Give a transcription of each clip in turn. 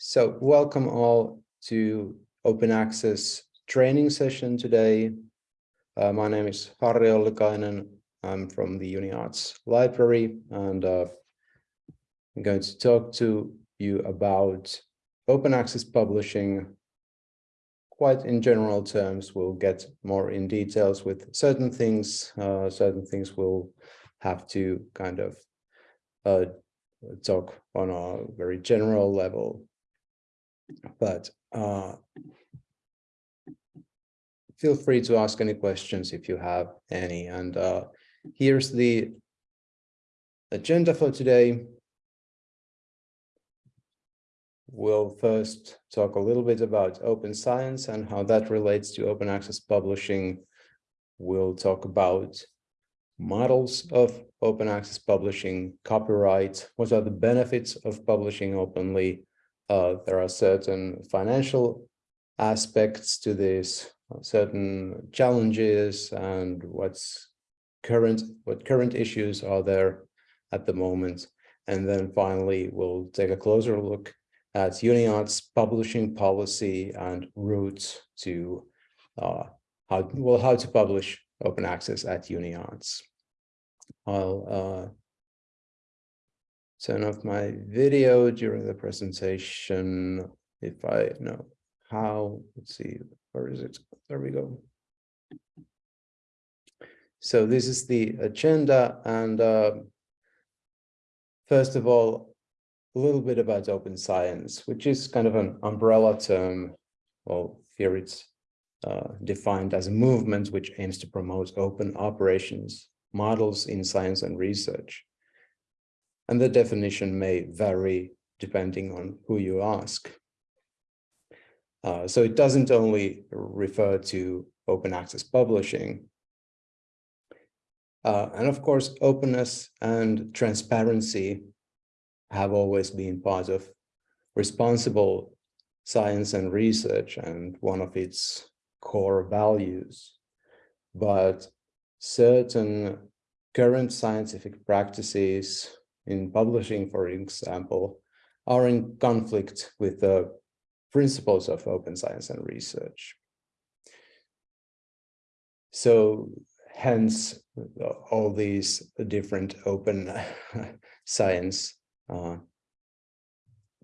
So welcome all to open access training session today. Uh, my name is Harri Ollikainen. I'm from the UniArts library and uh, I'm going to talk to you about open access publishing quite in general terms. We'll get more in details with certain things. Uh, certain things we'll have to kind of uh, talk on a very general level but uh, feel free to ask any questions if you have any. And uh, here's the agenda for today. We'll first talk a little bit about open science and how that relates to open access publishing. We'll talk about models of open access publishing, copyright, what are the benefits of publishing openly, uh, there are certain financial aspects to this, certain challenges and what's current, what current issues are there at the moment. And then finally, we'll take a closer look at UniArts publishing policy and routes to uh, how, well, how to publish open access at UniArts. I'll uh, turn off my video during the presentation if I know how. Let's see, where is it? There we go. So this is the agenda and uh, first of all, a little bit about open science, which is kind of an umbrella term. Well, here it's uh, defined as a movement which aims to promote open operations, models in science and research and the definition may vary depending on who you ask. Uh, so it doesn't only refer to open access publishing. Uh, and of course, openness and transparency have always been part of responsible science and research and one of its core values. But certain current scientific practices in publishing, for example, are in conflict with the principles of open science and research. So hence all these different open science uh,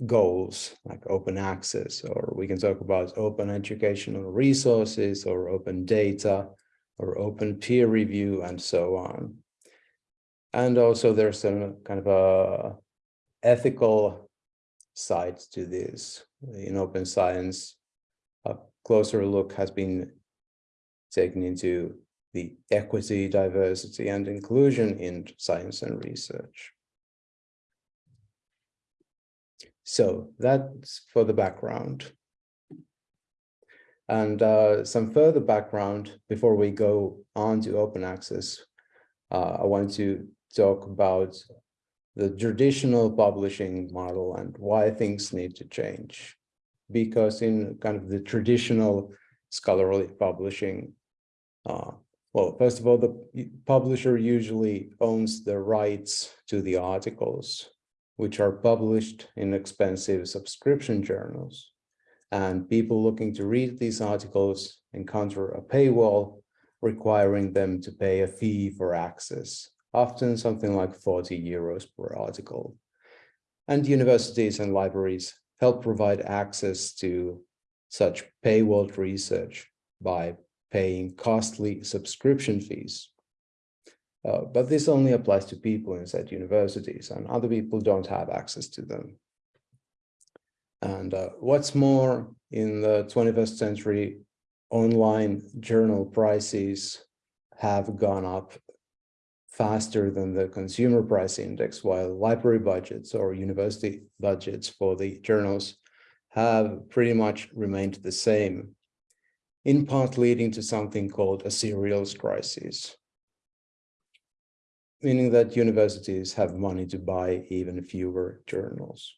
goals like open access, or we can talk about open educational resources or open data or open peer review and so on. And also there's some kind of a ethical side to this. In open science, a closer look has been taken into the equity, diversity, and inclusion in science and research. So that's for the background. And uh, some further background before we go on to open access, uh, I want to talk about the traditional publishing model and why things need to change. Because in kind of the traditional scholarly publishing, uh, well, first of all, the publisher usually owns the rights to the articles, which are published in expensive subscription journals. And people looking to read these articles encounter a paywall requiring them to pay a fee for access often something like 40 euros per article. And universities and libraries help provide access to such paywalled research by paying costly subscription fees. Uh, but this only applies to people inside universities and other people don't have access to them. And uh, what's more, in the 21st century, online journal prices have gone up faster than the consumer price index, while library budgets or university budgets for the journals have pretty much remained the same, in part leading to something called a serials crisis, meaning that universities have money to buy even fewer journals.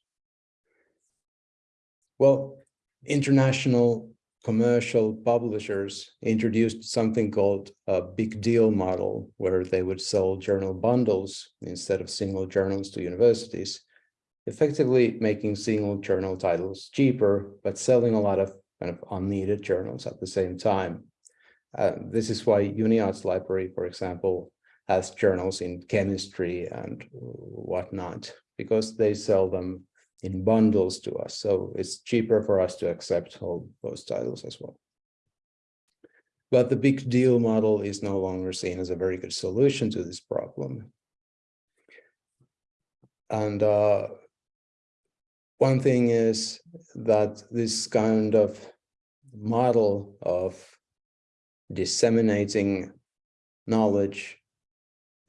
Well, international commercial publishers introduced something called a big deal model, where they would sell journal bundles instead of single journals to universities. effectively making single journal titles cheaper, but selling a lot of kind of unneeded journals at the same time. Uh, this is why UniArts library, for example, has journals in chemistry and whatnot, because they sell them in bundles to us. So it's cheaper for us to accept all those titles as well. But the big deal model is no longer seen as a very good solution to this problem. And uh, one thing is that this kind of model of disseminating knowledge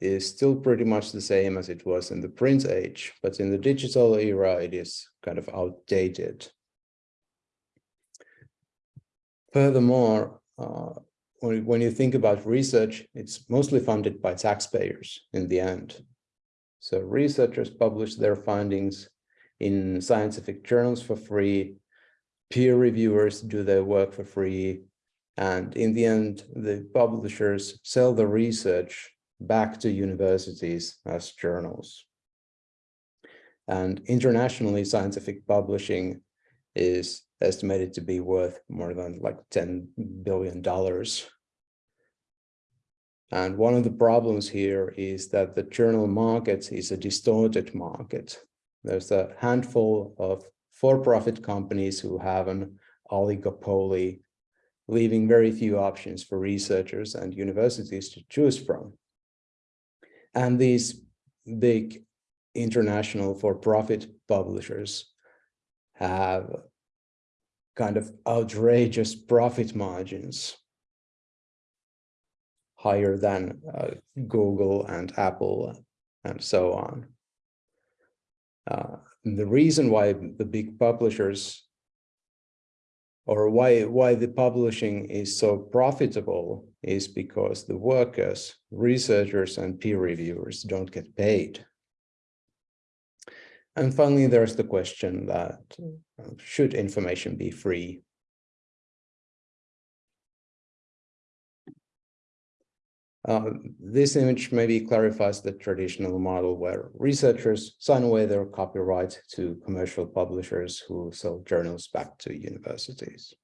is still pretty much the same as it was in the print age, but in the digital era, it is kind of outdated. Furthermore, uh, when, when you think about research, it's mostly funded by taxpayers in the end. So researchers publish their findings in scientific journals for free, peer reviewers do their work for free, and in the end, the publishers sell the research back to universities as journals. And internationally, scientific publishing is estimated to be worth more than like $10 billion. And one of the problems here is that the journal market is a distorted market. There's a handful of for-profit companies who have an oligopoly, leaving very few options for researchers and universities to choose from. And these big international for-profit publishers have kind of outrageous profit margins higher than uh, Google and Apple and so on. Uh, the reason why the big publishers or why why the publishing is so profitable is because the workers, researchers and peer reviewers don't get paid. And finally, there's the question that uh, should information be free? Uh, this image maybe clarifies the traditional model where researchers sign away their copyright to commercial publishers who sell journals back to universities.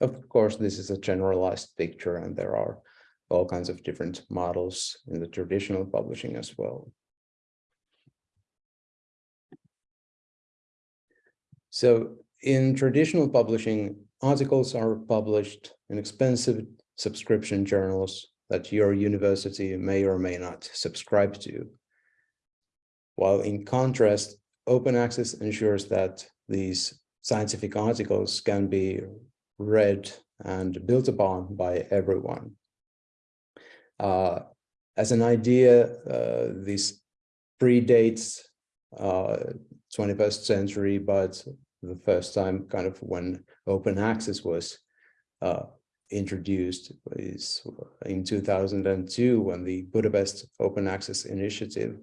Of course, this is a generalized picture and there are all kinds of different models in the traditional publishing as well. So in traditional publishing, articles are published in expensive subscription journals that your university may or may not subscribe to. While in contrast, open access ensures that these scientific articles can be read and built upon by everyone. Uh, as an idea, uh, this predates uh, 21st century, but the first time kind of when open access was uh, introduced is in 2002 when the Budapest Open Access Initiative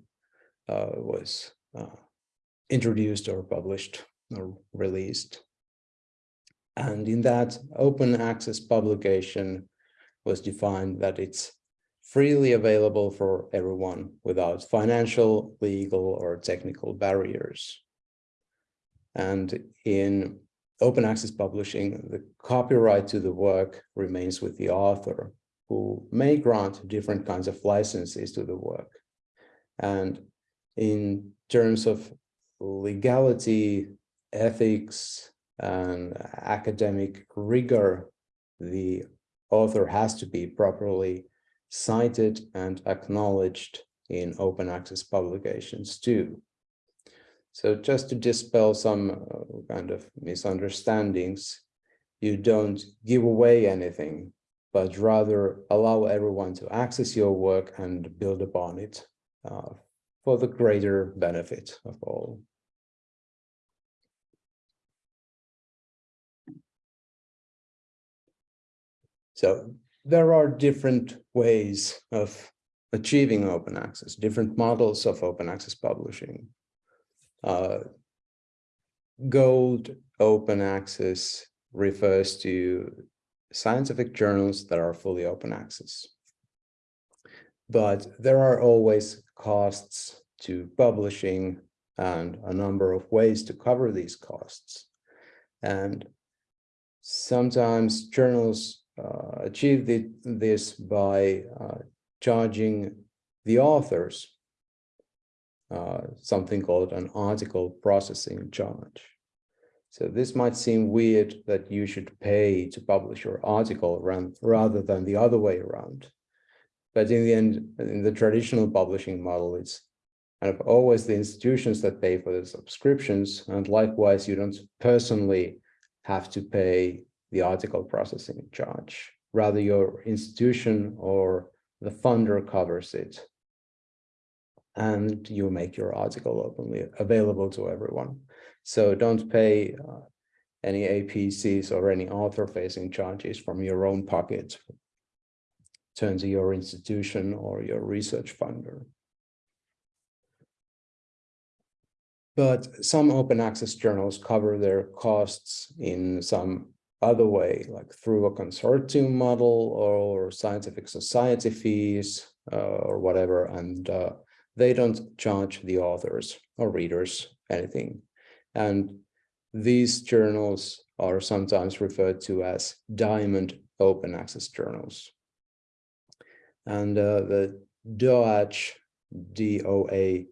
uh, was uh, introduced or published or released. And in that open access publication was defined that it's freely available for everyone without financial, legal, or technical barriers. And in open access publishing, the copyright to the work remains with the author, who may grant different kinds of licenses to the work. And in terms of legality, ethics, and academic rigor, the author has to be properly cited and acknowledged in open access publications too. So just to dispel some uh, kind of misunderstandings, you don't give away anything, but rather allow everyone to access your work and build upon it uh, for the greater benefit of all. So there are different ways of achieving open access, different models of open access publishing. Uh, gold open access refers to scientific journals that are fully open access. But there are always costs to publishing and a number of ways to cover these costs. And sometimes journals uh, achieve the, this by uh, charging the authors uh, something called an article processing charge. So this might seem weird that you should pay to publish your article rather than the other way around. But in the end, in the traditional publishing model, it's kind of always the institutions that pay for the subscriptions. And likewise, you don't personally have to pay the article processing charge. Rather, your institution or the funder covers it. And you make your article openly available to everyone. So don't pay uh, any APCs or any author-facing charges from your own pocket. Turn to your institution or your research funder. But some open access journals cover their costs in some other way, like through a consortium model or scientific society fees uh, or whatever, and uh, they don't charge the authors or readers anything. And these journals are sometimes referred to as diamond open access journals. And uh, the DOAJ, D-O-A-J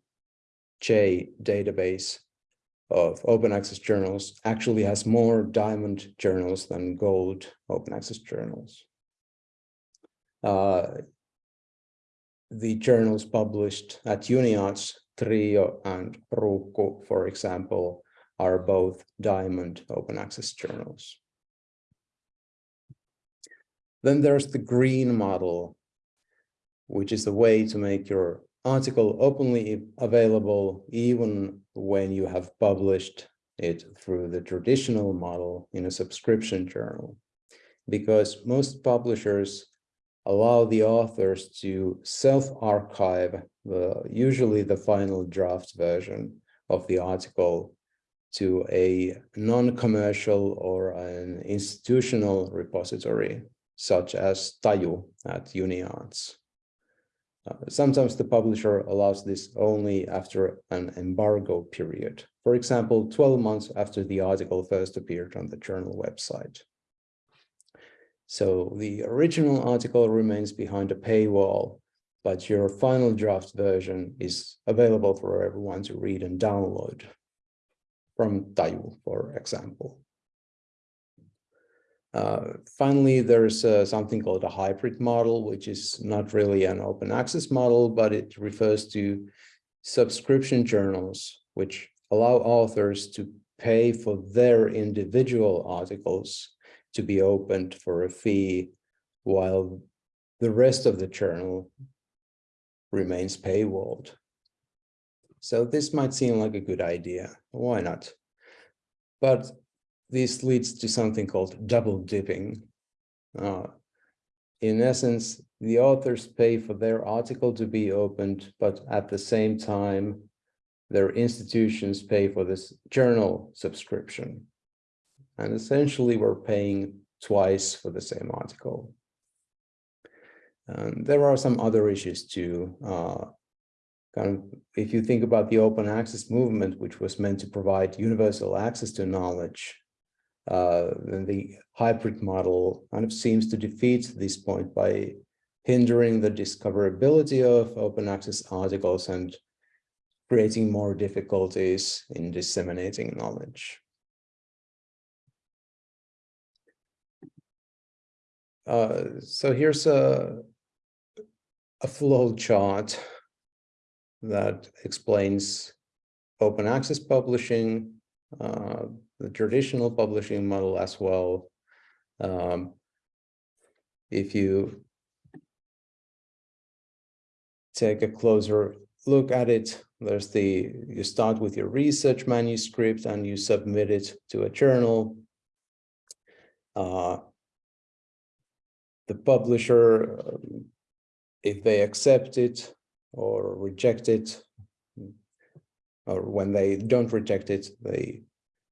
database of open access journals actually has more diamond journals than gold open access journals. Uh, the journals published at UniArts, Trio and Ruukku, for example, are both diamond open access journals. Then there's the green model, which is the way to make your article openly available even when you have published it through the traditional model in a subscription journal. Because most publishers allow the authors to self-archive the usually the final draft version of the article to a non-commercial or an institutional repository, such as Taju at UniArts. Uh, sometimes the publisher allows this only after an embargo period, for example, 12 months after the article first appeared on the journal website. So the original article remains behind a paywall, but your final draft version is available for everyone to read and download from Taju, for example. Uh, finally, there's uh, something called a hybrid model, which is not really an open access model, but it refers to subscription journals, which allow authors to pay for their individual articles to be opened for a fee, while the rest of the journal remains paywalled. So this might seem like a good idea. Why not? But this leads to something called double dipping. Uh, in essence, the authors pay for their article to be opened, but at the same time, their institutions pay for this journal subscription. And essentially, we're paying twice for the same article. And there are some other issues too. Uh, kind of if you think about the open access movement, which was meant to provide universal access to knowledge, uh, then the hybrid model kind of seems to defeat this point by hindering the discoverability of open access articles and creating more difficulties in disseminating knowledge. Uh, so here's a, a flow chart that explains open access publishing, uh, the traditional publishing model as well. Um, if you take a closer look at it, there's the, you start with your research manuscript and you submit it to a journal. Uh, the publisher, um, if they accept it, or reject it, or when they don't reject it, they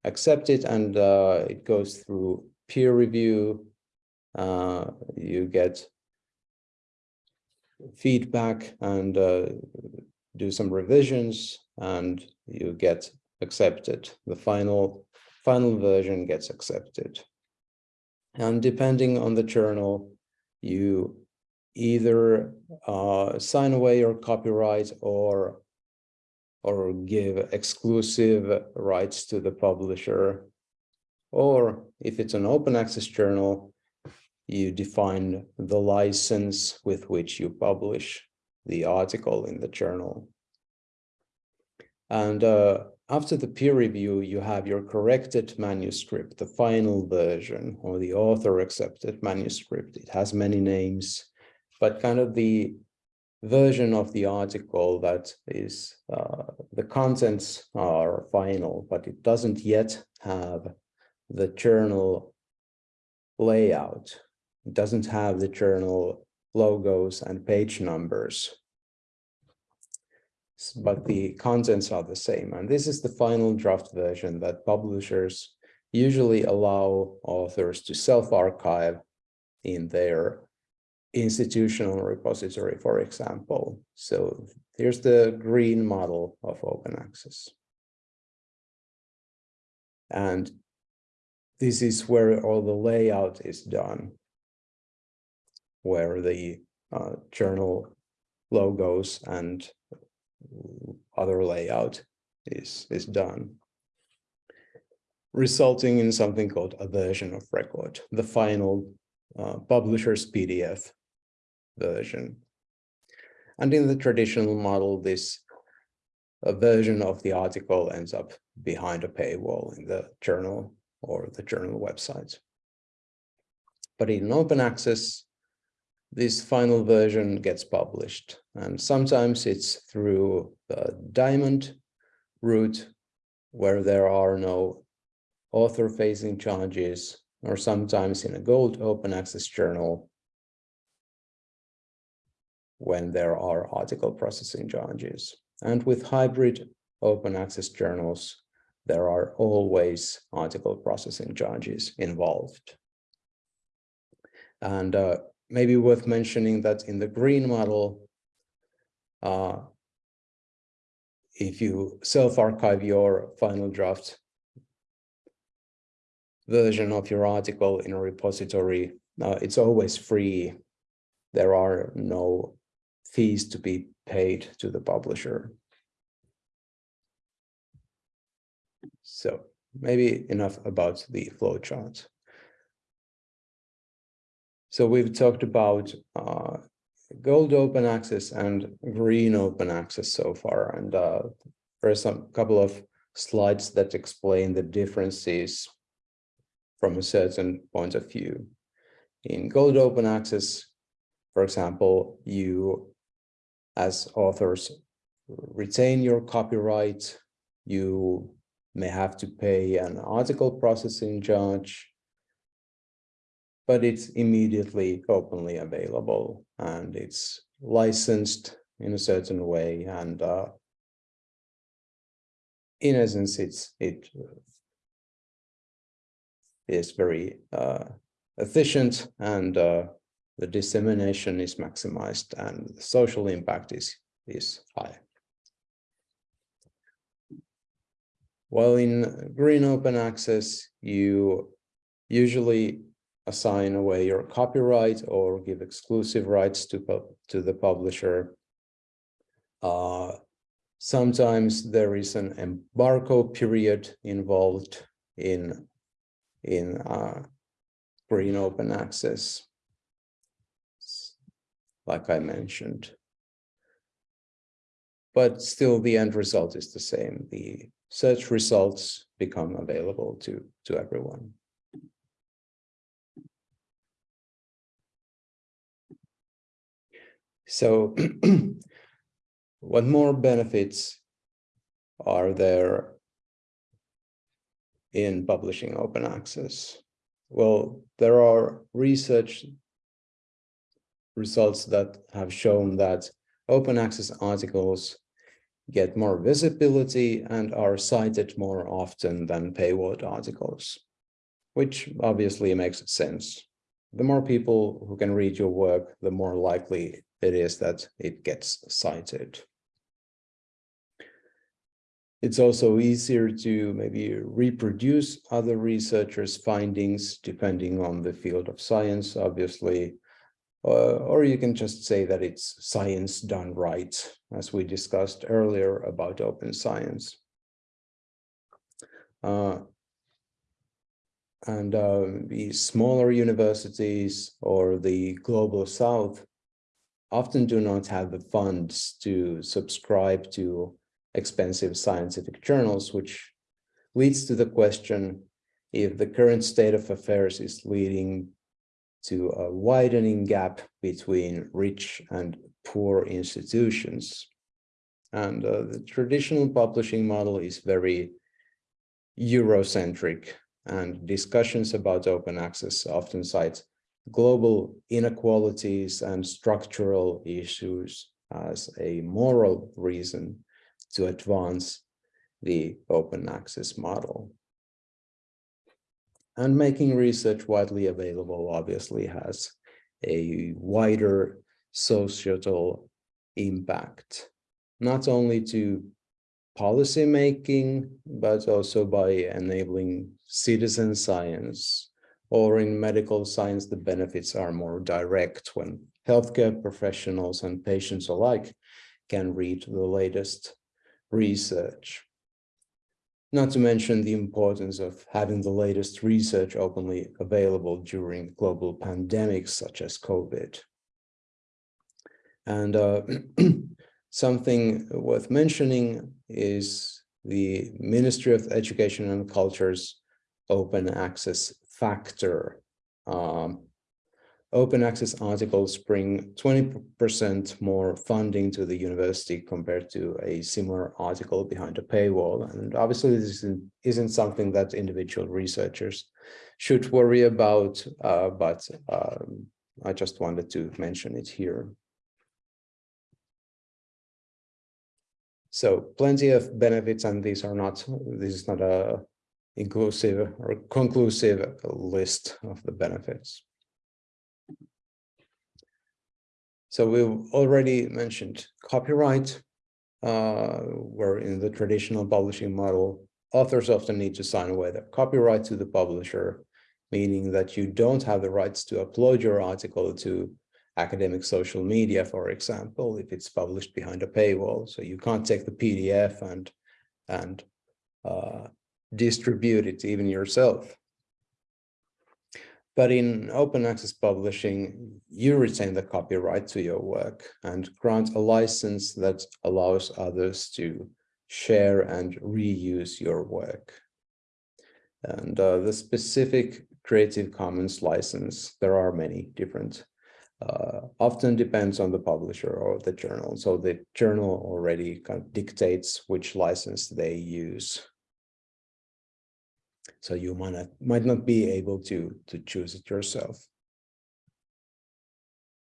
accept it and uh, it goes through peer review. Uh, you get feedback and uh, do some revisions and you get accepted. The final, final version gets accepted. And depending on the journal, you either uh, sign away your copyright or or give exclusive rights to the publisher. Or if it's an open access journal, you define the license with which you publish the article in the journal. And uh, after the peer review, you have your corrected manuscript, the final version or the author accepted manuscript. It has many names, but kind of the version of the article that is uh, the contents are final, but it doesn't yet have the journal layout. It doesn't have the journal logos and page numbers, but the contents are the same. And this is the final draft version that publishers usually allow authors to self-archive in their institutional repository, for example. So here's the green model of open access. And this is where all the layout is done, where the uh, journal logos and other layout is, is done, resulting in something called a version of record, the final uh, publisher's PDF version. And in the traditional model, this a version of the article ends up behind a paywall in the journal or the journal website. But in open access, this final version gets published. And sometimes it's through the diamond route where there are no author facing charges, or sometimes in a gold open access journal when there are article processing charges. And with hybrid open access journals, there are always article processing charges involved. And uh, maybe worth mentioning that in the green model, uh, if you self-archive your final draft version of your article in a repository, uh, it's always free. There are no fees to be paid to the publisher. So maybe enough about the flowchart. So we've talked about uh, gold open access and green open access so far, and uh, there are some couple of slides that explain the differences from a certain point of view. In gold open access, for example, you as authors retain your copyright, you may have to pay an article processing charge, but it's immediately openly available and it's licensed in a certain way and uh, in essence it's it is very uh, efficient and uh, the dissemination is maximized and the social impact is, is high. While in green open access, you usually assign away your copyright or give exclusive rights to, to the publisher. Uh, sometimes there is an embargo period involved in, in uh, green open access like I mentioned. But still the end result is the same. The search results become available to, to everyone. So what more benefits are there in publishing open access? Well, there are research results that have shown that open access articles get more visibility and are cited more often than paywall articles, which obviously makes sense. The more people who can read your work, the more likely it is that it gets cited. It's also easier to maybe reproduce other researchers' findings depending on the field of science, obviously, uh, or you can just say that it's science done right, as we discussed earlier about open science. Uh, and uh, the smaller universities or the global south often do not have the funds to subscribe to expensive scientific journals, which leads to the question if the current state of affairs is leading to a widening gap between rich and poor institutions. And uh, the traditional publishing model is very Eurocentric and discussions about open access often cite global inequalities and structural issues as a moral reason to advance the open access model. And making research widely available obviously has a wider societal impact, not only to policy making, but also by enabling citizen science or in medical science, the benefits are more direct when healthcare professionals and patients alike can read the latest research. Not to mention the importance of having the latest research openly available during global pandemics such as COVID. And uh, something worth mentioning is the Ministry of Education and Culture's open access factor. Um, open access articles bring 20% more funding to the university compared to a similar article behind a paywall. And obviously this isn't, isn't something that individual researchers should worry about, uh, but um, I just wanted to mention it here. So plenty of benefits, and these are not, this is not a inclusive or conclusive list of the benefits. So we've already mentioned copyright, uh, where in the traditional publishing model, authors often need to sign away their copyright to the publisher, meaning that you don't have the rights to upload your article to academic social media, for example, if it's published behind a paywall. So you can't take the PDF and, and uh, distribute it even yourself. But in open access publishing, you retain the copyright to your work and grant a license that allows others to share and reuse your work. And uh, the specific Creative Commons license, there are many different, uh, often depends on the publisher or the journal. So the journal already kind of dictates which license they use. So you might not, might not be able to, to choose it yourself.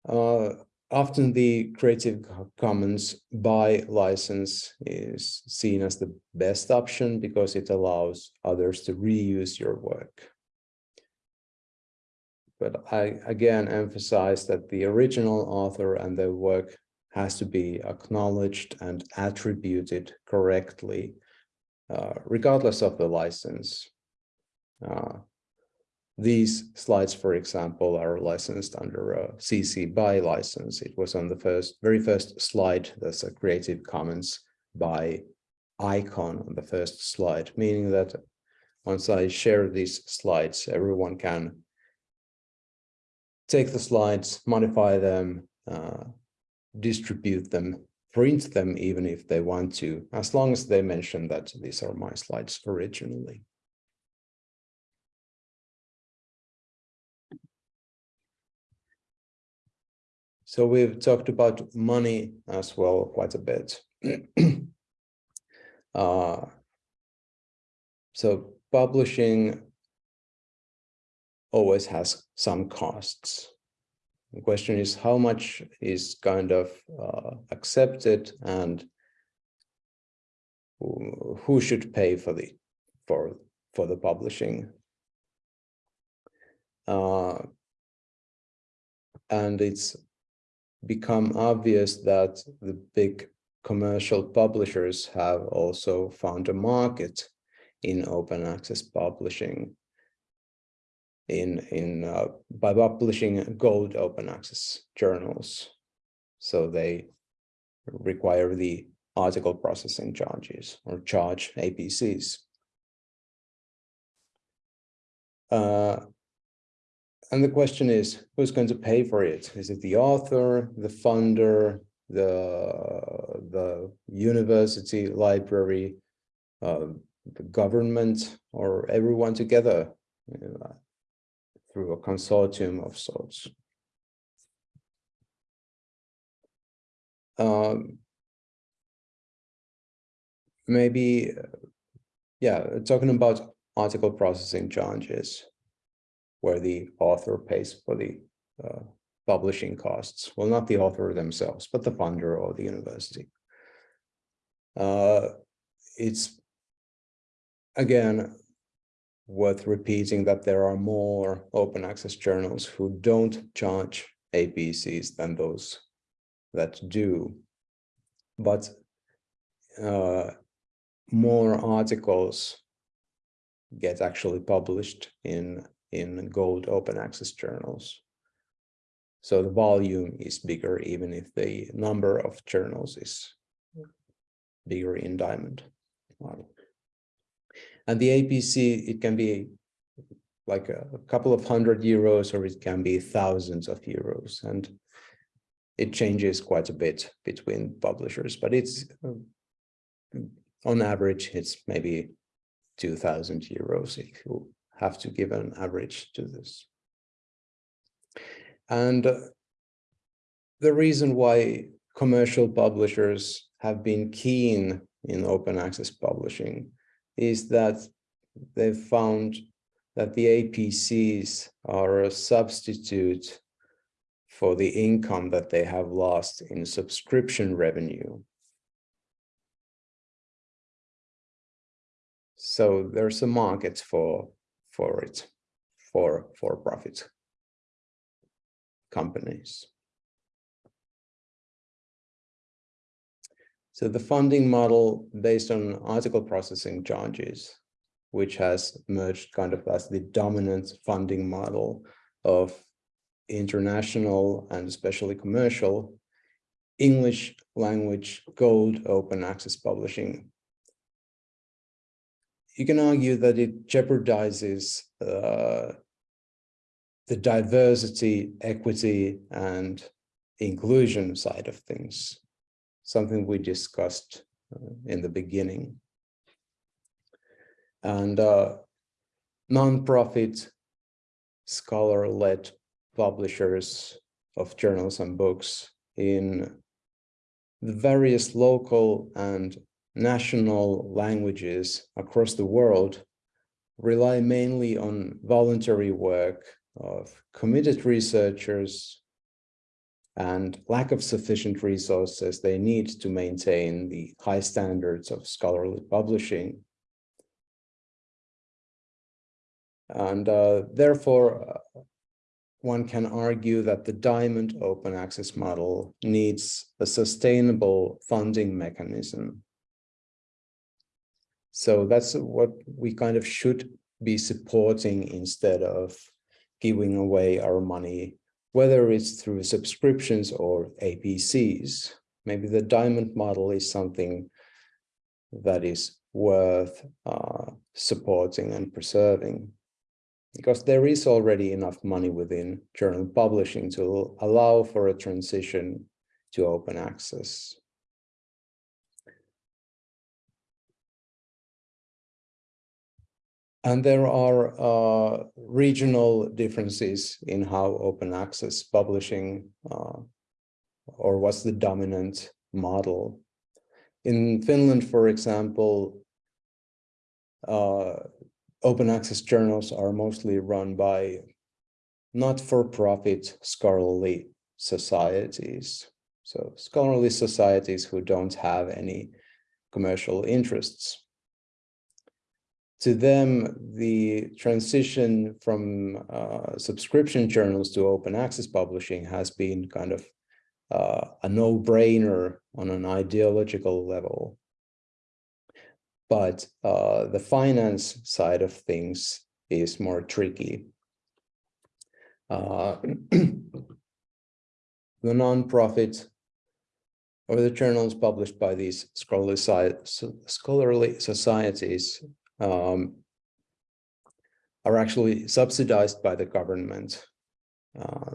Uh, often the Creative Commons BY license is seen as the best option because it allows others to reuse your work. But I again emphasize that the original author and their work has to be acknowledged and attributed correctly, uh, regardless of the license. Uh, these slides, for example, are licensed under a CC BY license. It was on the first, very first slide. There's a Creative Commons BY icon on the first slide, meaning that once I share these slides, everyone can take the slides, modify them, uh, distribute them, print them even if they want to, as long as they mention that these are my slides originally. So we've talked about money as well quite a bit. uh, so publishing always has some costs. The question is how much is kind of uh, accepted and who should pay for the for for the publishing. Uh, and it's become obvious that the big commercial publishers have also found a market in open access publishing in in uh, by publishing gold open access journals. So they require the article processing charges or charge apcs uh, and the question is who's going to pay for it is it the author the funder the the university library uh, the government or everyone together uh, through a consortium of sorts. Um, maybe, yeah, talking about article processing charges, where the author pays for the uh, publishing costs. Well, not the author themselves, but the funder or the university. Uh, it's again worth repeating that there are more open access journals who don't charge APCs than those that do. But uh, more articles get actually published in, in gold open access journals. So the volume is bigger, even if the number of journals is bigger in diamond model. And the APC, it can be like a, a couple of hundred euros, or it can be thousands of euros. And it changes quite a bit between publishers, but it's uh, on average, it's maybe 2000 euros if you have to give an average to this. And uh, the reason why commercial publishers have been keen in open access publishing is that they've found that the APCs are a substitute for the income that they have lost in subscription revenue. So there's a market for for it for for profit companies. So the funding model based on article processing charges, which has emerged kind of as the dominant funding model of international and especially commercial English language gold open access publishing. You can argue that it jeopardizes uh, the diversity, equity, and inclusion side of things something we discussed uh, in the beginning. And uh, non-profit scholar-led publishers of journals and books in the various local and national languages across the world rely mainly on voluntary work of committed researchers and lack of sufficient resources they need to maintain the high standards of scholarly publishing. And uh, therefore, uh, one can argue that the Diamond open access model needs a sustainable funding mechanism. So that's what we kind of should be supporting instead of giving away our money whether it's through subscriptions or APCs. Maybe the diamond model is something that is worth uh, supporting and preserving because there is already enough money within journal publishing to allow for a transition to open access. And there are uh, regional differences in how open access publishing uh, or what's the dominant model. In Finland, for example, uh, open access journals are mostly run by not-for-profit scholarly societies. So scholarly societies who don't have any commercial interests to them, the transition from uh, subscription journals to open access publishing has been kind of uh, a no-brainer on an ideological level. But uh, the finance side of things is more tricky. Uh, the nonprofit or the journals published by these scholarly, scholarly societies um, are actually subsidized by the government, uh,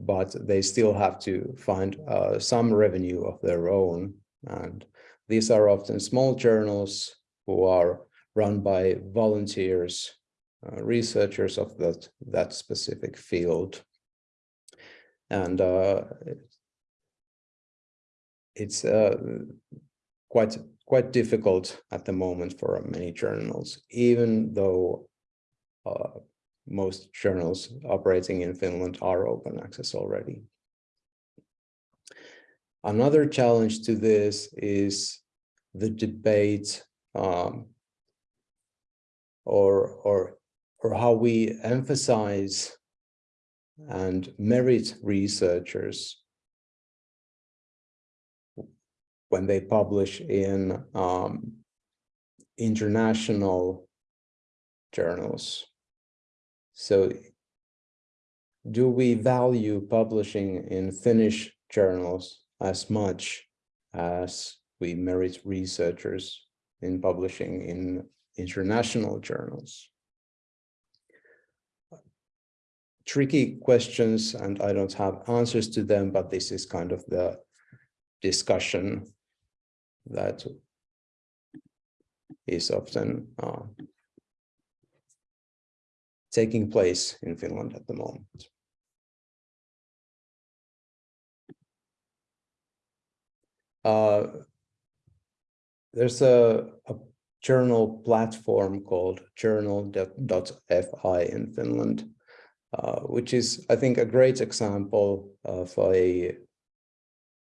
but they still have to find uh, some revenue of their own. And these are often small journals who are run by volunteers, uh, researchers of that, that specific field. And uh, it's uh, quite quite difficult at the moment for many journals, even though uh, most journals operating in Finland are open access already. Another challenge to this is the debate um, or, or, or how we emphasize and merit researchers when they publish in um, international journals. So do we value publishing in Finnish journals as much as we merit researchers in publishing in international journals? Tricky questions, and I don't have answers to them, but this is kind of the discussion that is often uh, taking place in Finland at the moment. Uh, there's a, a, journal platform called journal.fi in Finland, uh, which is, I think, a great example of a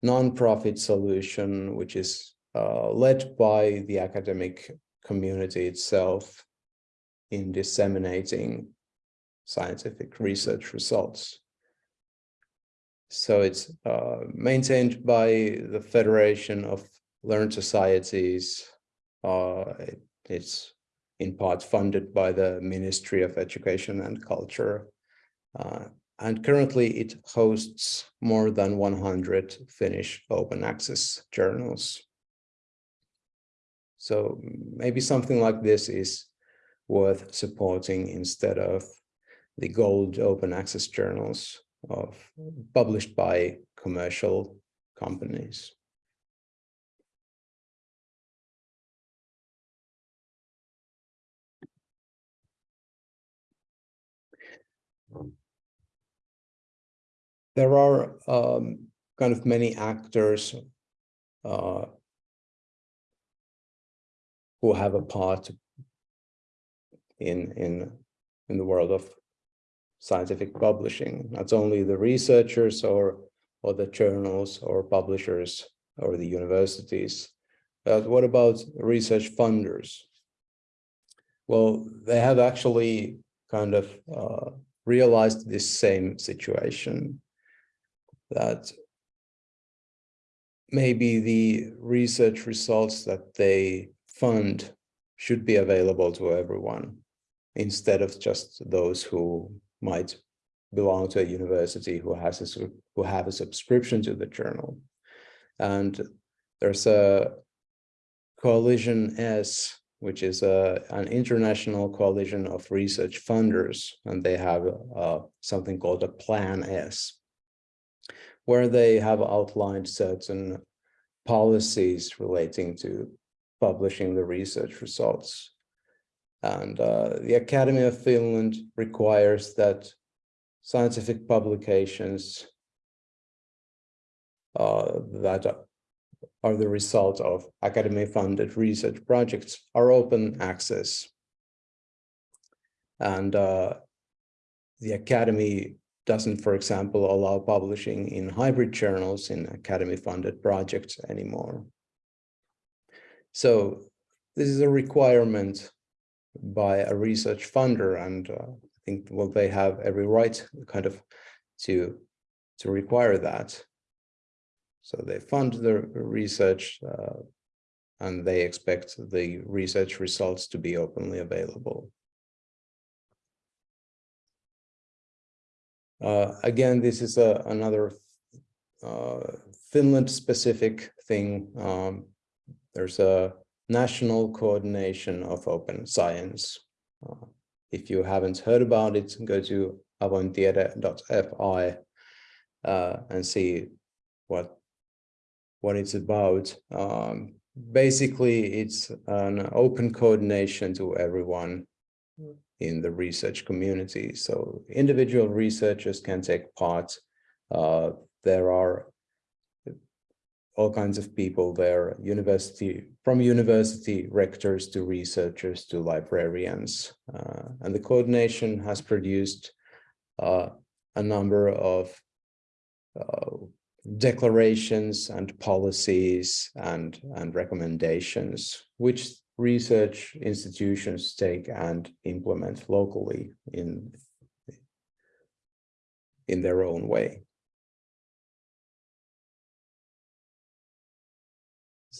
non-profit solution, which is led by the academic community itself in disseminating scientific research results. So it's uh, maintained by the Federation of Learned Societies. Uh, it, it's in part funded by the Ministry of Education and Culture. Uh, and currently it hosts more than 100 Finnish open access journals. So maybe something like this is worth supporting instead of the gold open access journals of published by commercial companies. Um, there are um, kind of many actors uh, who have a part in in in the world of scientific publishing not only the researchers or or the journals or publishers or the universities. But what about research funders? Well they have actually kind of uh, realized this same situation that maybe the research results that they fund should be available to everyone instead of just those who might belong to a university who has a who have a subscription to the journal. And there's a coalition s which is a an international coalition of research funders and they have uh, something called a plan s where they have outlined certain policies relating to publishing the research results. And uh, the Academy of Finland requires that scientific publications uh, that are the result of academy-funded research projects are open access. And uh, the Academy doesn't, for example, allow publishing in hybrid journals in academy-funded projects anymore. So this is a requirement by a research funder, and uh, I think well they have every right kind of to to require that. So they fund the research uh, and they expect the research results to be openly available. Uh, again, this is a, another uh, Finland-specific thing. Um, there's a national coordination of open science. Uh, if you haven't heard about it, go to avointiede.fi uh, and see what what it's about. Um, basically, it's an open coordination to everyone in the research community. So individual researchers can take part. Uh, there are all kinds of people there, university, from university rectors to researchers to librarians. Uh, and the coordination has produced uh, a number of uh, declarations and policies and, and recommendations, which research institutions take and implement locally in, in their own way.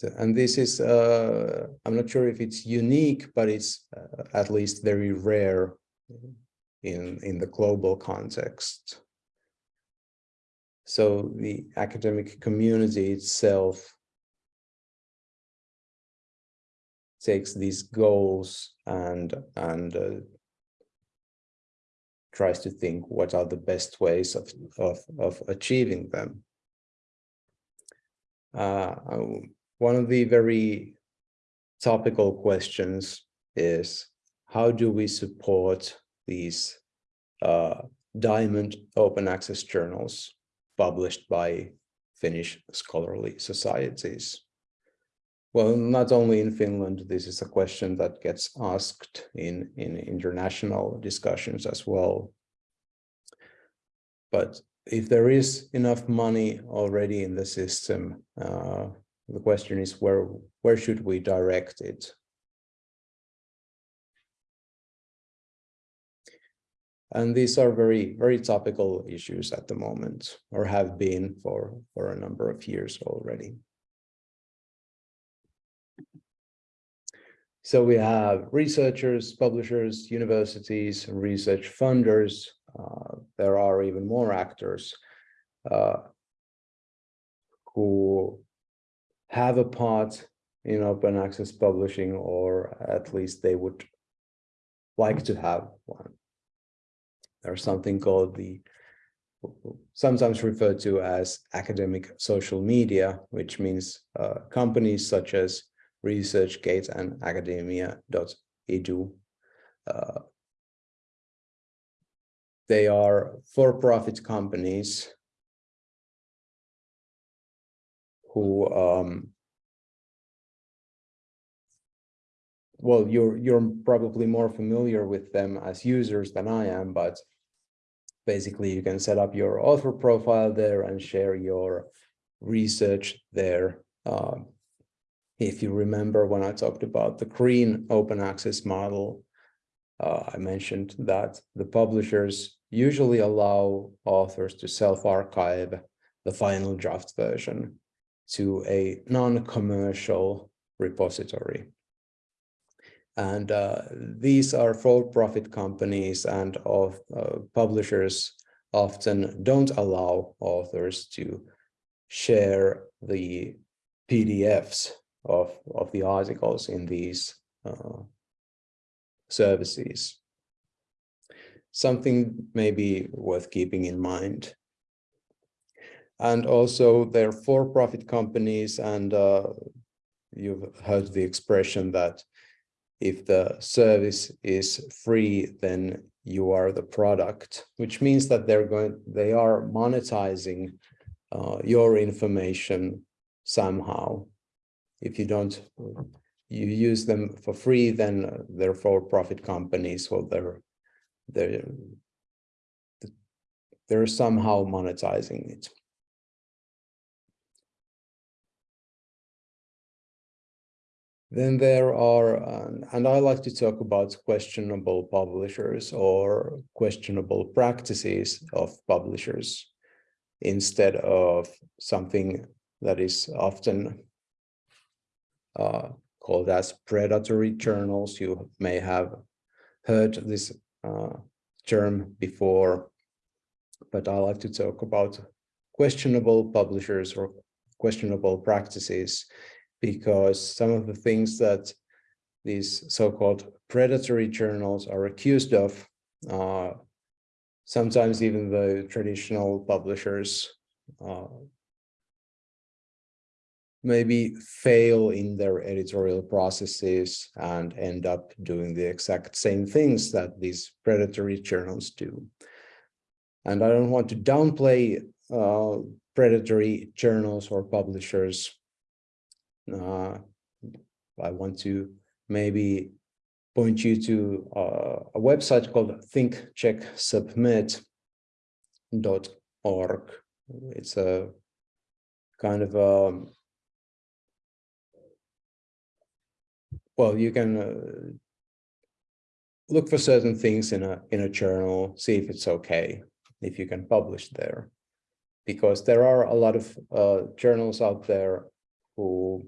And this is, uh, I'm not sure if it's unique, but it's uh, at least very rare in, in the global context. So the academic community itself takes these goals and, and uh, tries to think what are the best ways of, of, of achieving them. Uh, one of the very topical questions is how do we support these uh, diamond open access journals published by Finnish scholarly societies? Well, not only in Finland, this is a question that gets asked in, in international discussions as well. But if there is enough money already in the system, uh, the question is where, where should we direct it? And these are very, very topical issues at the moment, or have been for, for a number of years already. So we have researchers, publishers, universities, research funders. Uh, there are even more actors uh, who have a part in open access publishing, or at least they would like to have one. There's something called the sometimes referred to as academic social media, which means uh, companies such as ResearchGate and academia.edu. Uh, they are for-profit companies who um, well, you're you're probably more familiar with them as users than I am, but basically you can set up your author profile there and share your research there. Um, if you remember when I talked about the green open access model, uh, I mentioned that the publishers usually allow authors to self-archive the final draft version to a non-commercial repository. And uh, these are for-profit companies and of uh, publishers often don't allow authors to share the PDFs of, of the articles in these uh, services. Something maybe worth keeping in mind. And also they're for-profit companies and uh, you've heard the expression that if the service is free, then you are the product, which means that they're going, they are monetizing uh, your information somehow if you don't you use them for free, then they're for-profit companies. Well, they're they're they're somehow monetizing it. Then there are, and I like to talk about questionable publishers or questionable practices of publishers. instead of something that is often uh, called as predatory journals. You may have heard this uh, term before, but I like to talk about questionable publishers or questionable practices because some of the things that these so-called predatory journals are accused of, uh, sometimes even the traditional publishers uh, maybe fail in their editorial processes and end up doing the exact same things that these predatory journals do. And I don't want to downplay uh, predatory journals or publishers. Uh, I want to maybe point you to uh, a website called thinkchecksubmit.org. It's a kind of a um, well, you can uh, look for certain things in a in a journal, see if it's okay, if you can publish there, because there are a lot of uh, journals out there who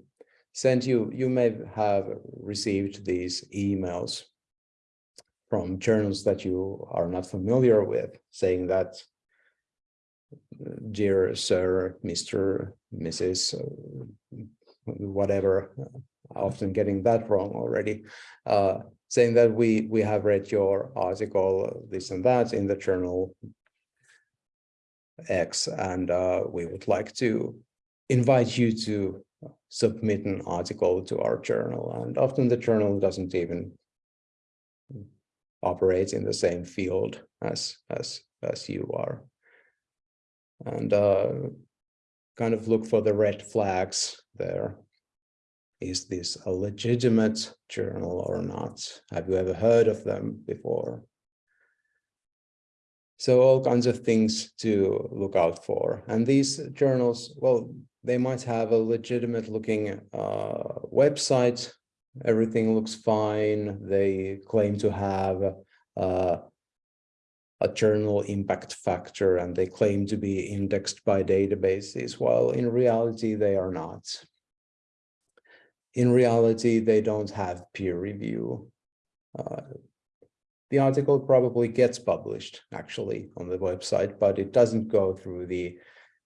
sent you. You may have received these emails from journals that you are not familiar with, saying that, dear sir, Mr., Mrs., whatever, often getting that wrong already, uh, saying that we we have read your article, this and that in the journal X, and uh, we would like to invite you to submit an article to our journal. And often the journal doesn't even operate in the same field as as as you are. And uh, kind of look for the red flags there is this a legitimate journal or not? Have you ever heard of them before? So all kinds of things to look out for. And these journals, well, they might have a legitimate looking uh, website. Everything looks fine. They claim to have uh, a journal impact factor and they claim to be indexed by databases, while in reality they are not in reality, they don't have peer review. Uh, the article probably gets published actually on the website, but it doesn't go through the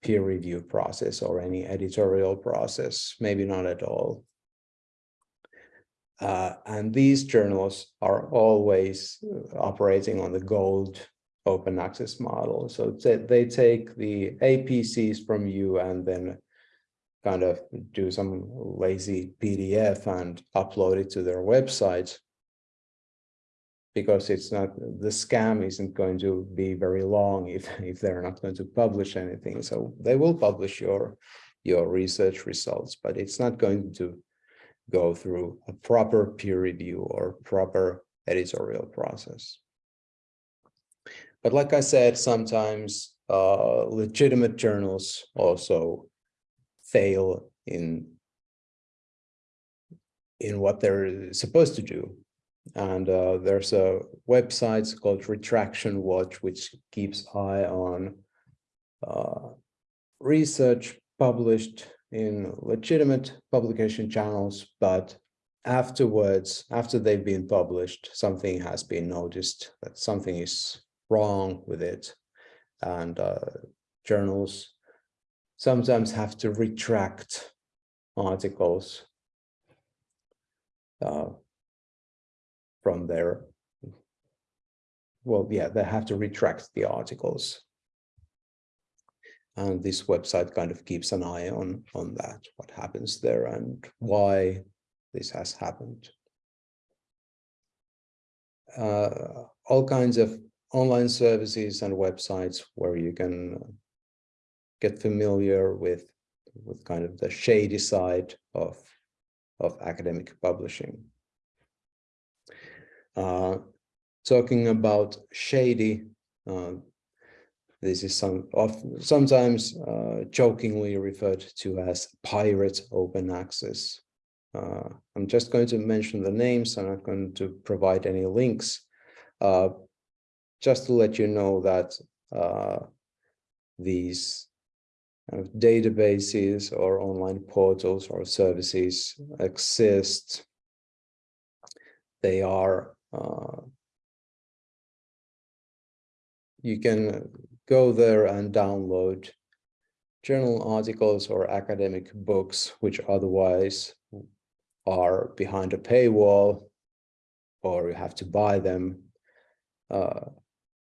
peer review process or any editorial process, maybe not at all. Uh, and these journals are always operating on the gold open access model. So they take the APCs from you and then kind of do some lazy PDF and upload it to their website because it's not the scam isn't going to be very long if if they're not going to publish anything so they will publish your your research results but it's not going to go through a proper peer review or proper editorial process but like i said sometimes uh, legitimate journals also fail in in what they're supposed to do. And uh, there's a website called Retraction Watch, which keeps eye on uh, research published in legitimate publication channels, but afterwards, after they've been published, something has been noticed that something is wrong with it. And uh, journals sometimes have to retract articles uh, from their, well, yeah, they have to retract the articles. And this website kind of keeps an eye on, on that, what happens there and why this has happened. Uh, all kinds of online services and websites where you can get familiar with with kind of the shady side of of academic publishing. Uh, talking about shady, uh, this is some of sometimes uh, jokingly referred to as pirate open access. Uh, I'm just going to mention the names. I'm not going to provide any links. Uh, just to let you know that uh, these of databases or online portals or services exist. They are, uh, you can go there and download journal articles or academic books, which otherwise are behind a paywall, or you have to buy them uh,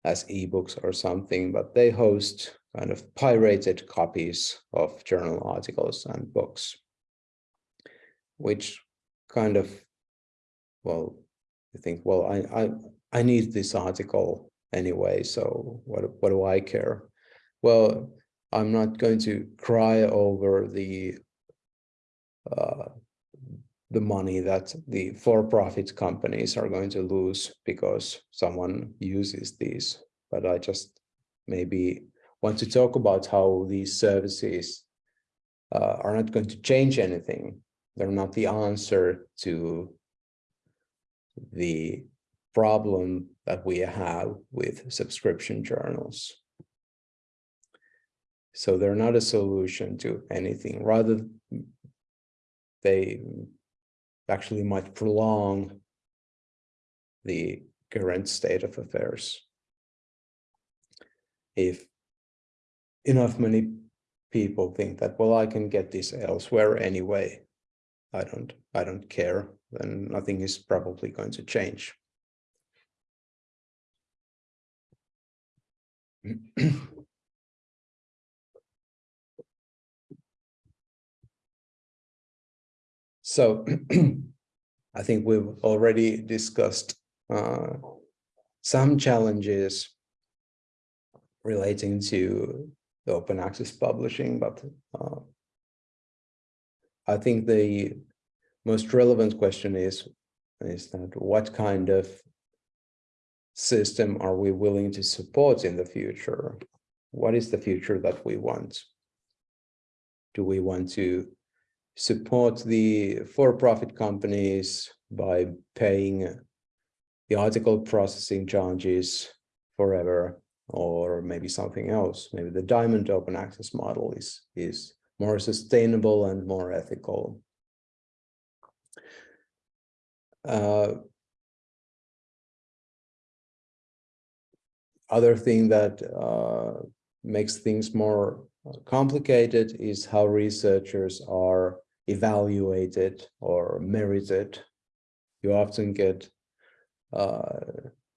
as ebooks or something, but they host kind of pirated copies of journal articles and books, which kind of, well, you think, well, I, I, I need this article anyway, so what, what do I care? Well, I'm not going to cry over the uh, the money that the for-profit companies are going to lose because someone uses these. But I just maybe want to talk about how these services uh, are not going to change anything. They're not the answer to the problem that we have with subscription journals. So they're not a solution to anything. Rather, they actually might prolong the current state of affairs. If enough many people think that, well, I can get this elsewhere anyway, I don't, I don't care, then nothing is probably going to change. So I think we've already discussed uh, some challenges relating to the open access publishing, but uh, I think the most relevant question is, is that what kind of system are we willing to support in the future? What is the future that we want? Do we want to support the for-profit companies by paying the article processing charges forever or maybe something else. Maybe the diamond open access model is, is more sustainable and more ethical. Uh, other thing that uh, makes things more complicated is how researchers are evaluated or merited. You often get, uh,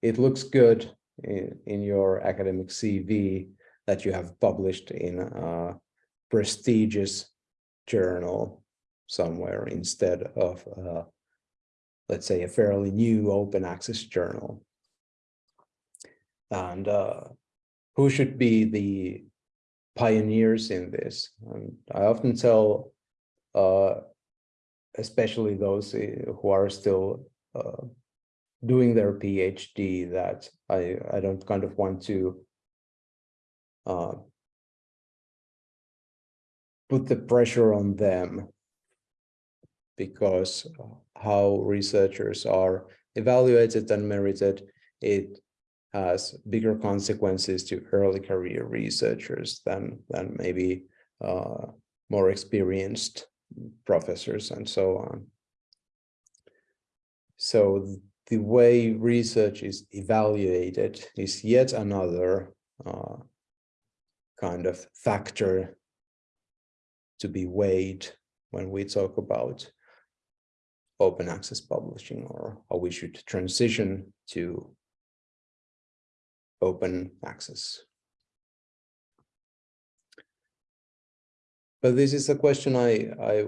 it looks good in, in your academic CV that you have published in a prestigious journal somewhere instead of, uh, let's say, a fairly new open access journal. And uh, who should be the pioneers in this? And I often tell uh, especially those eh, who are still uh, doing their PhD that I, I don't kind of want to uh, put the pressure on them because how researchers are evaluated and merited, it has bigger consequences to early career researchers than, than maybe uh, more experienced professors and so on. So the way research is evaluated is yet another uh, kind of factor to be weighed when we talk about open access publishing or how we should transition to open access. But this is a question I, I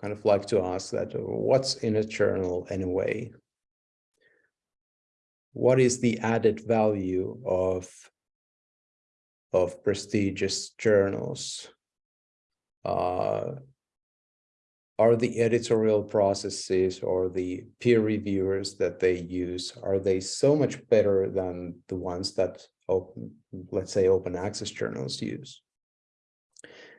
kind of like to ask that uh, what's in a journal anyway? What is the added value of, of prestigious journals? Uh, are the editorial processes or the peer reviewers that they use, are they so much better than the ones that, open, let's say, open access journals use?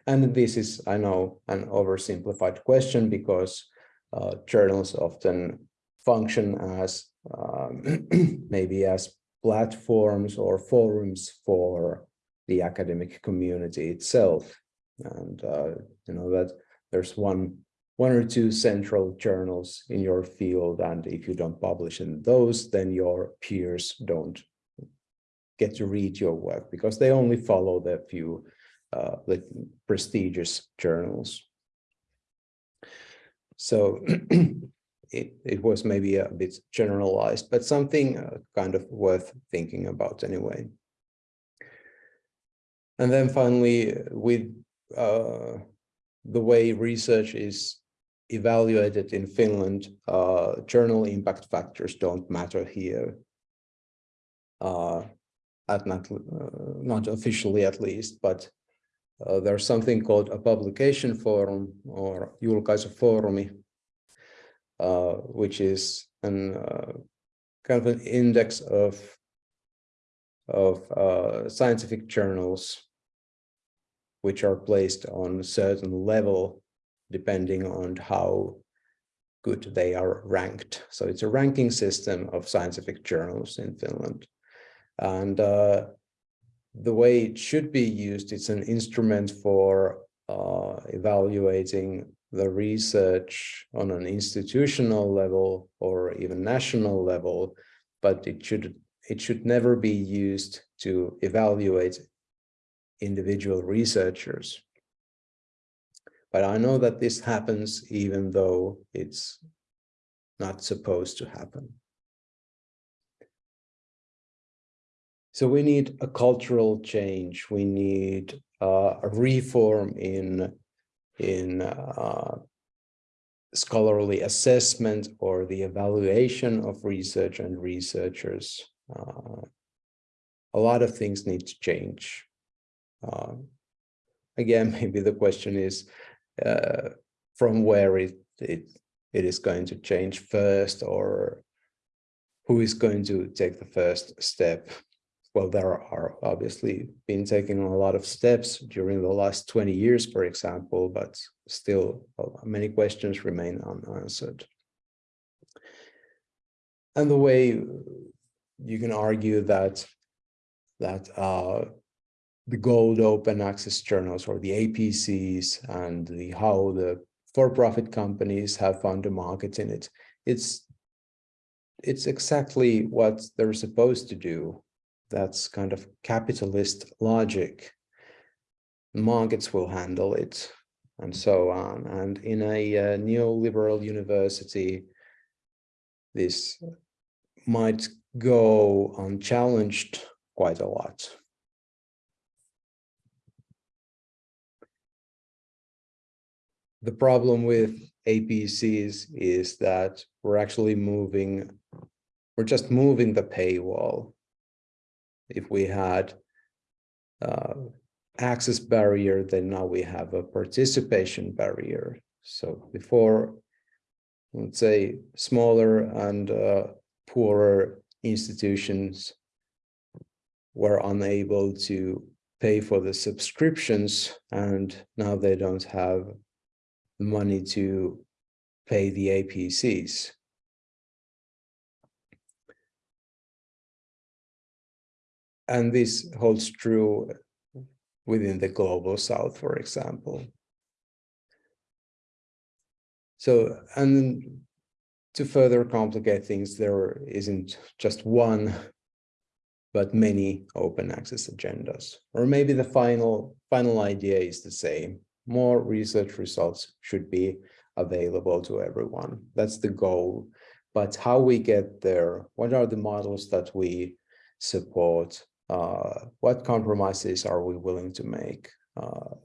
And this is, I know, an oversimplified question because uh, journals often function as um, maybe as platforms or forums for the academic community itself. And, uh, you know, that there's one, one or two central journals in your field. And if you don't publish in those, then your peers don't get to read your work because they only follow the few uh, the prestigious journals. So it, it was maybe a bit generalized, but something uh, kind of worth thinking about anyway. And then finally, with uh, the way research is evaluated in Finland, uh, journal impact factors don't matter here. Uh, at not, uh, not officially at least, but uh, there's something called a publication forum or julkaisufoorumi, uh, which is an kind of an index of of scientific journals which are placed on a certain level depending on how good they are ranked. So it's a ranking system of scientific journals in Finland. And uh, the way it should be used, it's an instrument for uh, evaluating the research on an institutional level or even national level, but it should it should never be used to evaluate individual researchers. But I know that this happens even though it's not supposed to happen. So we need a cultural change. We need uh, a reform in in uh, scholarly assessment or the evaluation of research and researchers. Uh, a lot of things need to change. Uh, again, maybe the question is uh, from where it, it it is going to change first or who is going to take the first step well, there are obviously been taking a lot of steps during the last 20 years, for example, but still many questions remain unanswered. And the way you can argue that that uh, the gold open access journals or the APCs and the how the for-profit companies have found a market in it, it's it's exactly what they're supposed to do that's kind of capitalist logic. Markets will handle it and so on. And in a uh, neoliberal university, this might go unchallenged quite a lot. The problem with APCs is that we're actually moving, we're just moving the paywall if we had uh, access barrier, then now we have a participation barrier. So before, let's say, smaller and uh, poorer institutions were unable to pay for the subscriptions, and now they don't have money to pay the APCs. And this holds true within the global south, for example. So, and to further complicate things, there isn't just one, but many open access agendas. Or maybe the final, final idea is the same. More research results should be available to everyone. That's the goal. But how we get there, what are the models that we support? uh, what compromises are we willing to make? Uh,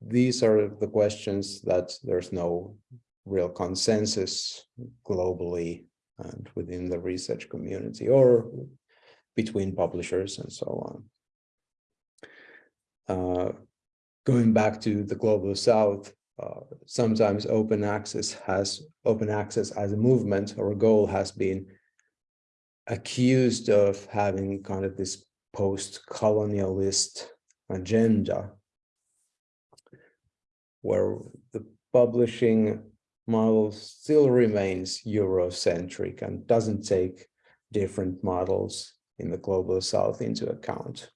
these are the questions that there's no real consensus globally and within the research community or between publishers and so on. Uh, going back to the global south, uh, sometimes open access has open access as a movement or a goal has been accused of having kind of this post-colonialist agenda where the publishing model still remains Eurocentric and doesn't take different models in the global south into account.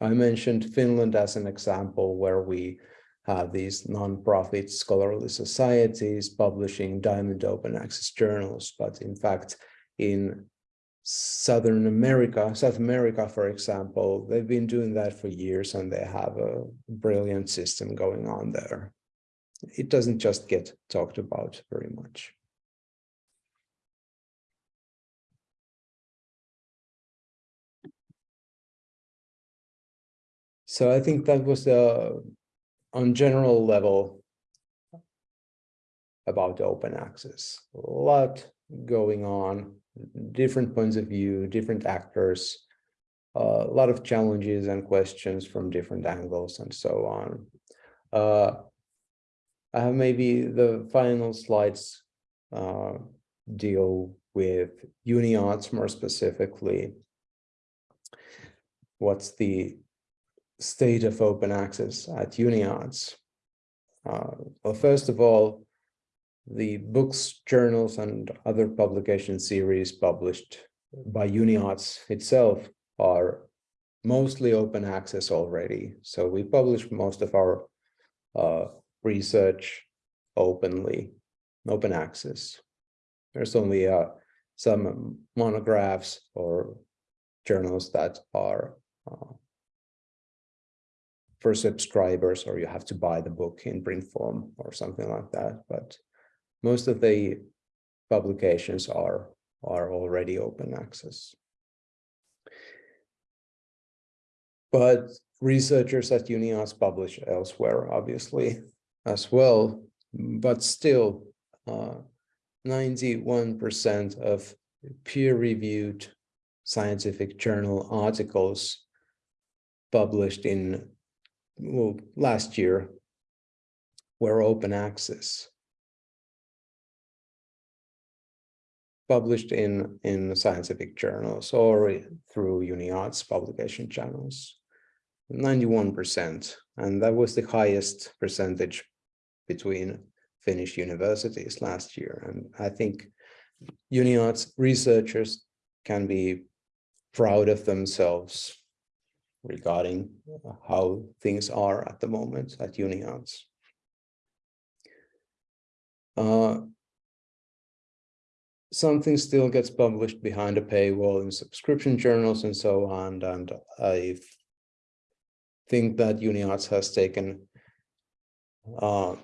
I mentioned Finland as an example where we have these non-profit scholarly societies publishing diamond open access journals, but in fact, in Southern America, South America, for example, they've been doing that for years and they have a brilliant system going on there. It doesn't just get talked about very much. So I think that was the on general level about open access. A lot going on, different points of view, different actors, uh, a lot of challenges and questions from different angles and so on. Uh, I have maybe the final slides uh, deal with UniArts more specifically. What's the state of open access at UniArts. Uh, well, first of all, the books, journals, and other publication series published by UniArts itself are mostly open access already. So we publish most of our uh, research openly, open access. There's only uh, some monographs or journals that are uh, for subscribers or you have to buy the book in print form or something like that. But most of the publications are, are already open access. But researchers at UniArts publish elsewhere, obviously, as well. But still, 91% uh, of peer-reviewed scientific journal articles published in well, last year were open access. Published in, in scientific journals or through UniArts publication channels. 91%, and that was the highest percentage between Finnish universities last year. And I think UniArts researchers can be proud of themselves regarding how things are at the moment at UniArts. Uh, something still gets published behind a paywall in subscription journals and so on, and I think that UniArts has taken uh,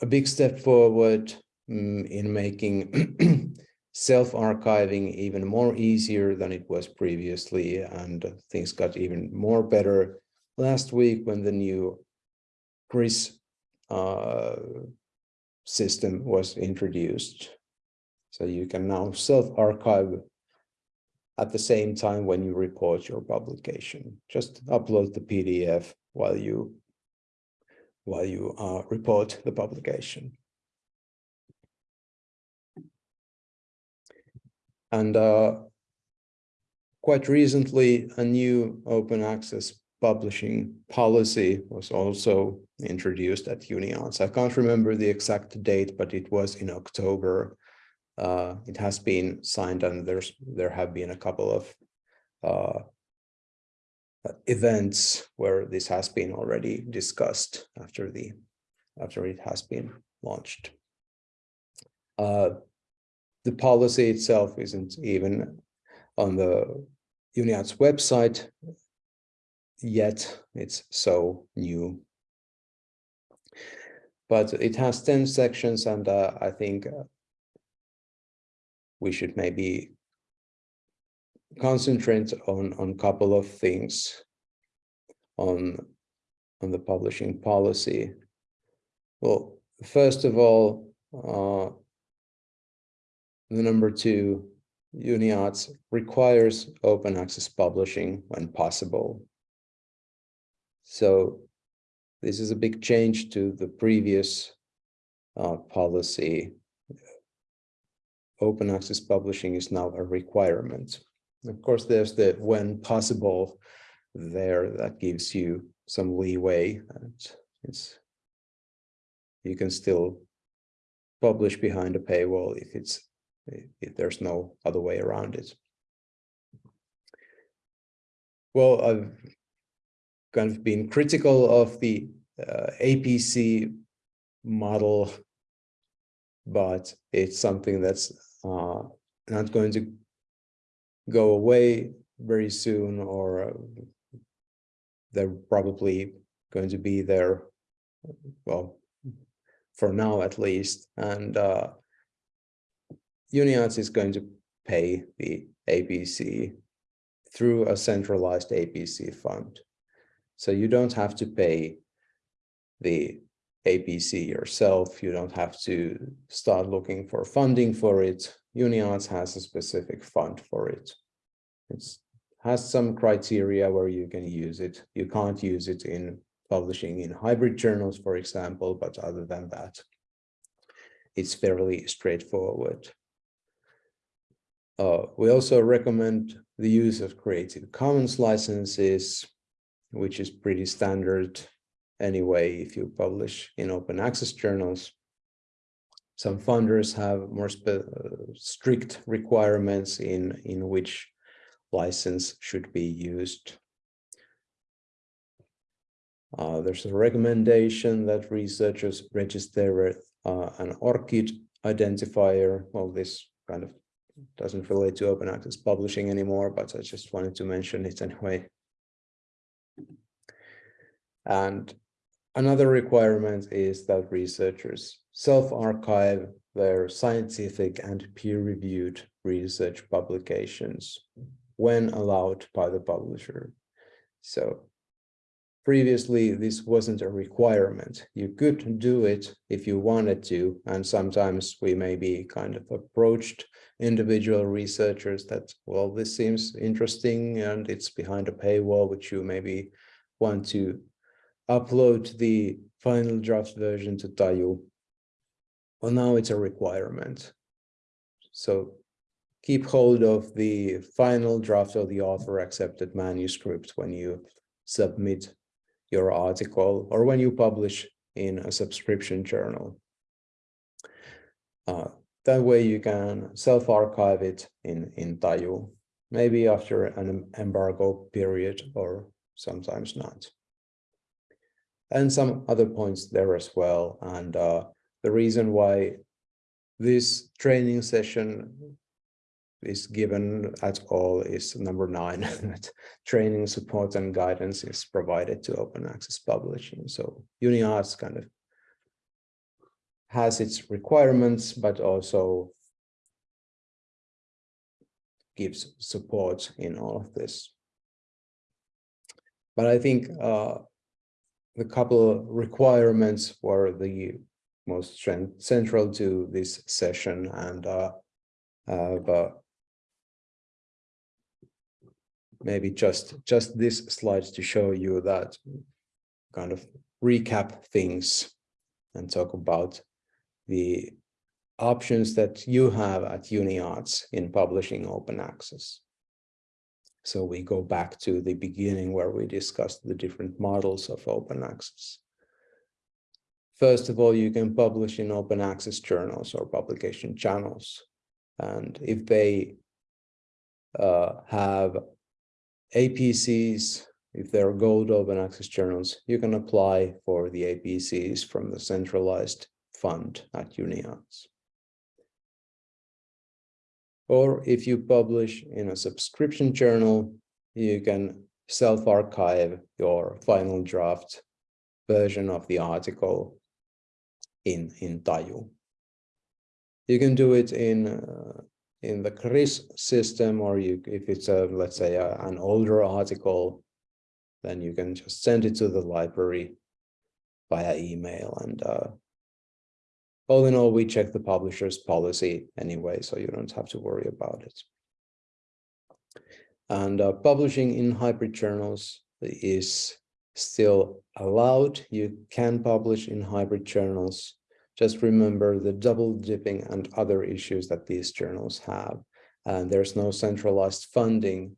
a big step forward um, in making self-archiving even more easier than it was previously, and things got even more better last week when the new CRIS uh, system was introduced. So you can now self-archive at the same time when you report your publication. Just upload the PDF while you while you uh, report the publication. And uh, quite recently, a new open access publishing policy was also introduced at UniArts. I can't remember the exact date, but it was in October. Uh, it has been signed and there's there have been a couple of uh, events where this has been already discussed after the after it has been launched. Uh, the policy itself isn't even on the UniArts website yet. It's so new. But it has 10 sections and uh, I think uh, we should maybe concentrate on on a couple of things on on the publishing policy. Well, first of all, uh, the number two, UniArts requires open access publishing when possible. So this is a big change to the previous uh, policy. Open access publishing is now a requirement. Of course, there's the when possible there that gives you some leeway. And it's you can still publish behind a paywall if it's if there's no other way around it. Well, I've kind of been critical of the uh, APC model, but it's something that's uh, not going to go away very soon or they're probably going to be there, well, for now at least. And uh, UniArts is going to pay the APC through a centralized APC fund. So you don't have to pay the APC yourself. You don't have to start looking for funding for it. UniArts has a specific fund for it. It has some criteria where you can use it. You can't use it in publishing in hybrid journals, for example, but other than that, it's fairly straightforward. Uh, we also recommend the use of Creative Commons licenses, which is pretty standard anyway if you publish in open access journals. Some funders have more strict requirements in, in which license should be used. Uh, there's a recommendation that researchers register uh, an ORCID identifier. Well, this kind of doesn't relate to open access publishing anymore, but I just wanted to mention it anyway. And another requirement is that researchers self-archive their scientific and peer-reviewed research publications when allowed by the publisher. So previously this wasn't a requirement. You could do it if you wanted to, and sometimes we may be kind of approached individual researchers that, well, this seems interesting and it's behind a paywall, which you maybe want to upload the final draft version to Taju. Well, now it's a requirement. So keep hold of the final draft of the author accepted manuscript when you submit your article or when you publish in a subscription journal. Uh, that way you can self-archive it in, in Taju, maybe after an embargo period or sometimes not. And some other points there as well. And uh, the reason why this training session is given at all is number nine, training support and guidance is provided to open access publishing. So UniArts kind of has its requirements, but also gives support in all of this. But I think uh, the couple requirements were the most central to this session and uh, uh, but maybe just just this slide to show you that kind of recap things and talk about the options that you have at UniArts in publishing open access. So we go back to the beginning where we discussed the different models of open access. First of all, you can publish in open access journals or publication channels. And if they uh, have APCs, if they're gold open access journals, you can apply for the APCs from the centralized fund at UniArts. Or if you publish in a subscription journal, you can self-archive your final draft version of the article in, in Taju. You can do it in uh, in the CRIS system, or you, if it's a, let's say a, an older article, then you can just send it to the library via email. And uh, all in all, we check the publisher's policy anyway, so you don't have to worry about it. And uh, publishing in hybrid journals is still allowed. You can publish in hybrid journals just remember the double dipping and other issues that these journals have. And there's no centralized funding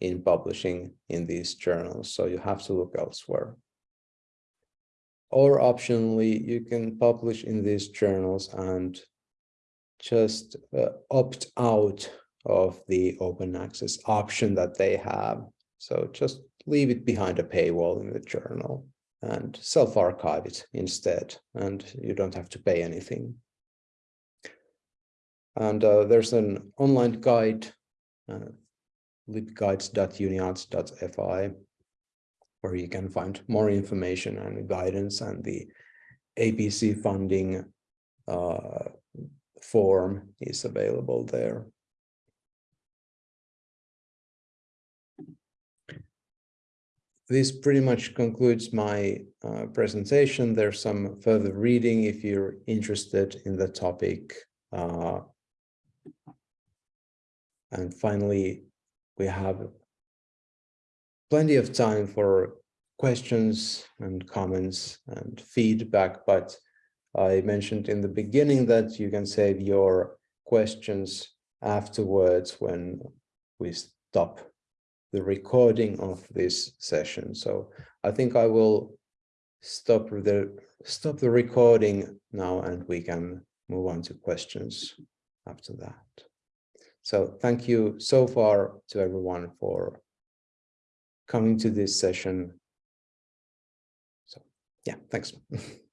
in publishing in these journals, so you have to look elsewhere. Or optionally, you can publish in these journals and just uh, opt out of the open access option that they have. So just leave it behind a paywall in the journal and self-archive it instead, and you don't have to pay anything. And uh, there's an online guide, uh, libguides.uniarts.fi, where you can find more information and guidance and the APC funding uh, form is available there. This pretty much concludes my uh, presentation. There's some further reading if you're interested in the topic. Uh, and finally, we have plenty of time for questions and comments and feedback, but I mentioned in the beginning that you can save your questions afterwards when we stop the recording of this session. So I think I will stop the stop the recording now and we can move on to questions after that. So thank you so far to everyone for coming to this session. So yeah, thanks.